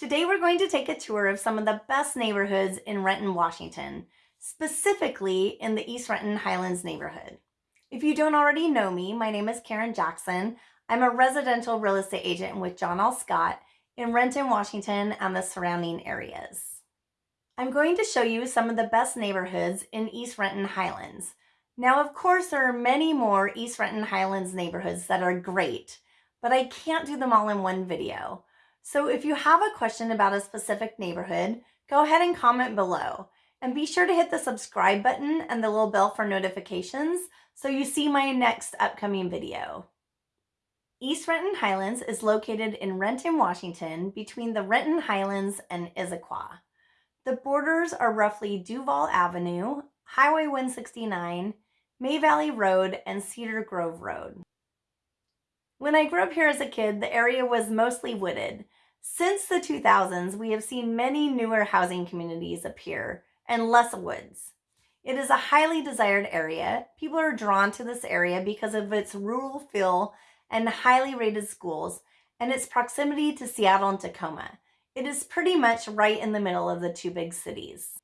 Today we're going to take a tour of some of the best neighborhoods in Renton, Washington, specifically in the East Renton Highlands neighborhood. If you don't already know me, my name is Karen Jackson. I'm a residential real estate agent with John L. Scott in Renton, Washington and the surrounding areas. I'm going to show you some of the best neighborhoods in East Renton Highlands. Now, of course, there are many more East Renton Highlands neighborhoods that are great, but I can't do them all in one video. So if you have a question about a specific neighborhood, go ahead and comment below. And be sure to hit the subscribe button and the little bell for notifications so you see my next upcoming video. East Renton Highlands is located in Renton, Washington, between the Renton Highlands and Issaquah. The borders are roughly Duval Avenue, Highway 169, May Valley Road, and Cedar Grove Road. When I grew up here as a kid, the area was mostly wooded. Since the 2000s, we have seen many newer housing communities appear and less woods. It is a highly desired area. People are drawn to this area because of its rural feel and highly rated schools and its proximity to Seattle and Tacoma. It is pretty much right in the middle of the two big cities.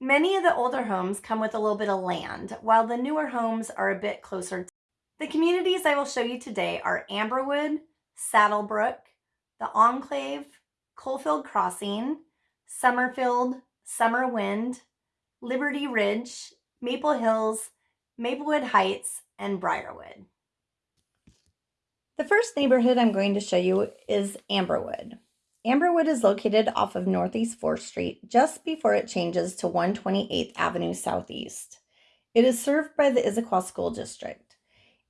Many of the older homes come with a little bit of land, while the newer homes are a bit closer to the communities I will show you today are Amberwood, Saddlebrook, the Enclave, Coalfield Crossing, Summerfield, Summerwind, Liberty Ridge, Maple Hills, Maplewood Heights, and Briarwood. The first neighborhood I'm going to show you is Amberwood. Amberwood is located off of Northeast 4th Street just before it changes to 128th Avenue Southeast. It is served by the Issaquah School District.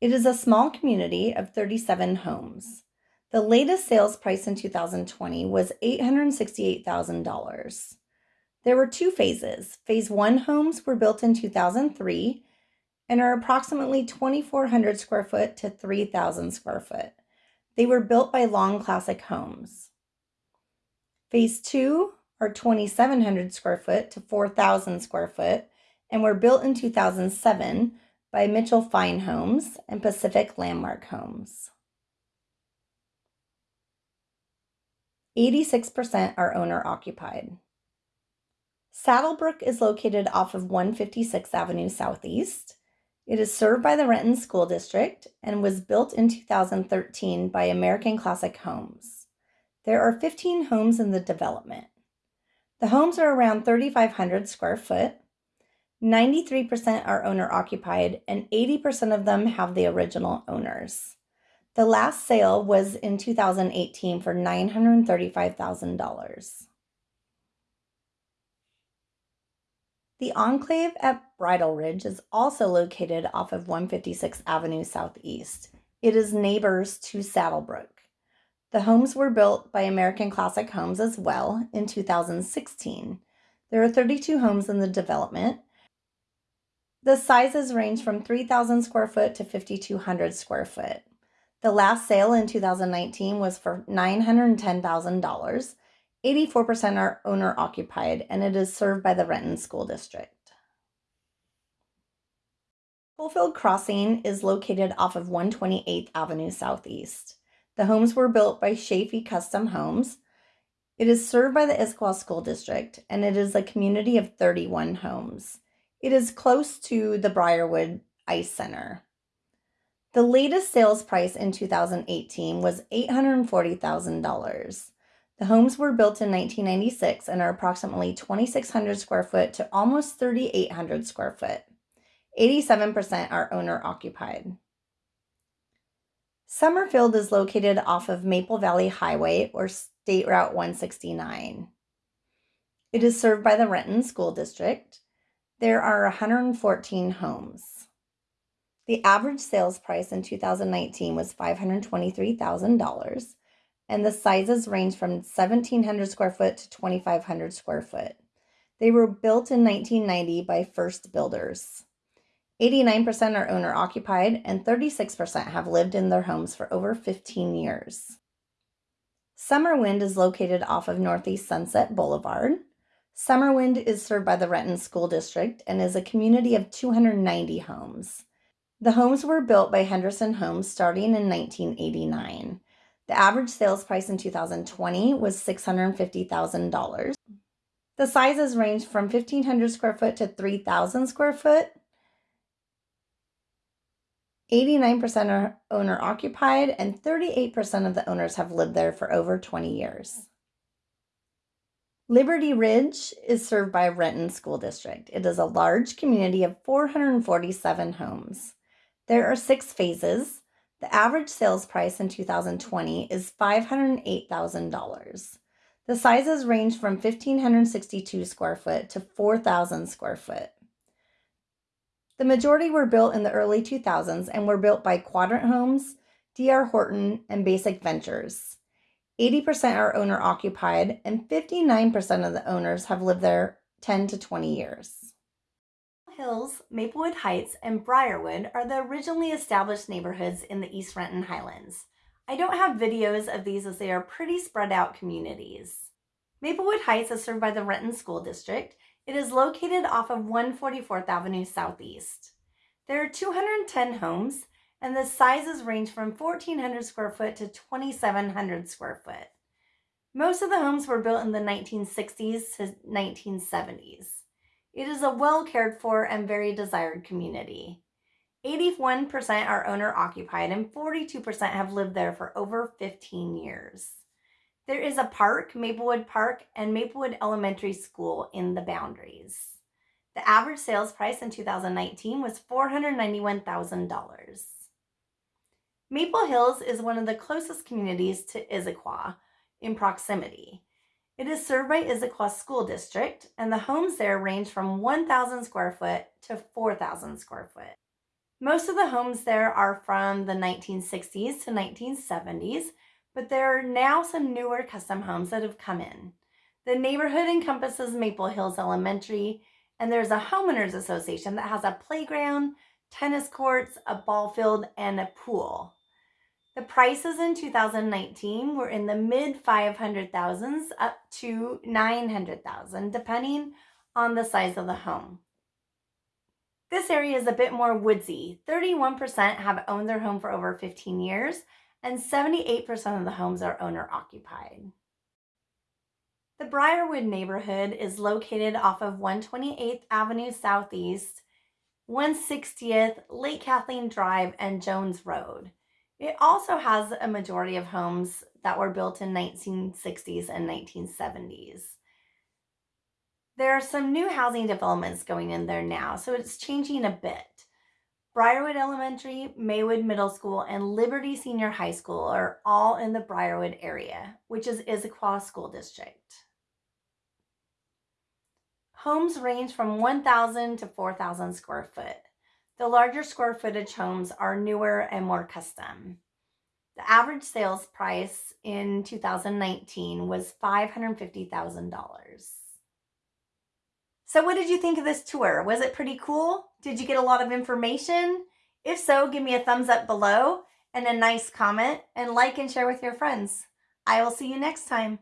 It is a small community of 37 homes. The latest sales price in 2020 was $868,000. There were two phases. Phase 1 homes were built in 2003 and are approximately 2,400 square foot to 3,000 square foot. They were built by Long Classic Homes. Phase 2 are 2,700 square foot to 4,000 square foot and were built in 2007 by Mitchell Fine Homes and Pacific Landmark Homes. 86% are owner occupied. Saddlebrook is located off of 156th Avenue Southeast. It is served by the Renton School District and was built in 2013 by American Classic Homes. There are 15 homes in the development. The homes are around 3,500 square foot 93% are owner occupied, and 80% of them have the original owners. The last sale was in 2018 for $935,000. The Enclave at Bridal Ridge is also located off of 156th Avenue Southeast. It is neighbors to Saddlebrook. The homes were built by American Classic Homes as well in 2016. There are 32 homes in the development, the sizes range from 3,000 square foot to 5,200 square foot. The last sale in 2019 was for $910,000. 84% are owner occupied and it is served by the Renton School District. Coalfield Crossing is located off of 128th Avenue Southeast. The homes were built by Chafee Custom Homes. It is served by the Issaquah School District and it is a community of 31 homes. It is close to the Briarwood Ice Center. The latest sales price in 2018 was $840,000. The homes were built in 1996 and are approximately 2,600 square foot to almost 3,800 square foot. 87% are owner occupied. Summerfield is located off of Maple Valley Highway or State Route 169. It is served by the Renton School District. There are 114 homes. The average sales price in 2019 was $523,000, and the sizes range from 1,700 square foot to 2,500 square foot. They were built in 1990 by First Builders. 89% are owner occupied, and 36% have lived in their homes for over 15 years. Summerwind is located off of Northeast Sunset Boulevard. Summerwind is served by the Renton School District and is a community of 290 homes. The homes were built by Henderson Homes starting in 1989. The average sales price in 2020 was $650,000. The sizes range from 1,500 square foot to 3,000 square foot. 89% are owner occupied, and 38% of the owners have lived there for over 20 years. Liberty Ridge is served by Renton School District. It is a large community of 447 homes. There are six phases. The average sales price in 2020 is $508,000. The sizes range from 1,562 square foot to 4,000 square foot. The majority were built in the early 2000s and were built by Quadrant Homes, D.R. Horton, and Basic Ventures. 80% are owner occupied, and 59% of the owners have lived there 10 to 20 years. Hills, Maplewood Heights, and Briarwood are the originally established neighborhoods in the East Renton Highlands. I don't have videos of these as they are pretty spread out communities. Maplewood Heights is served by the Renton School District. It is located off of 144th Avenue Southeast. There are 210 homes and the sizes range from 1,400 square foot to 2,700 square foot. Most of the homes were built in the 1960s to 1970s. It is a well cared for and very desired community. 81% are owner occupied and 42% have lived there for over 15 years. There is a park, Maplewood Park, and Maplewood Elementary School in the boundaries. The average sales price in 2019 was $491,000. Maple Hills is one of the closest communities to Issaquah in proximity. It is served by Issaquah School District, and the homes there range from 1,000 square foot to 4,000 square foot. Most of the homes there are from the 1960s to 1970s, but there are now some newer custom homes that have come in. The neighborhood encompasses Maple Hills Elementary, and there's a homeowners association that has a playground, tennis courts, a ball field, and a pool. The prices in 2019 were in the mid 500,000s up to 900,000 depending on the size of the home. This area is a bit more woodsy. 31% have owned their home for over 15 years and 78% of the homes are owner occupied. The Briarwood neighborhood is located off of 128th Avenue Southeast, 160th, Lake Kathleen Drive, and Jones Road. It also has a majority of homes that were built in 1960s and 1970s. There are some new housing developments going in there now, so it's changing a bit. Briarwood Elementary, Maywood Middle School, and Liberty Senior High School are all in the Briarwood area, which is Issaquah School District. Homes range from 1,000 to 4,000 square foot. The larger square footage homes are newer and more custom. The average sales price in 2019 was $550,000. So what did you think of this tour? Was it pretty cool? Did you get a lot of information? If so, give me a thumbs up below and a nice comment and like and share with your friends. I will see you next time.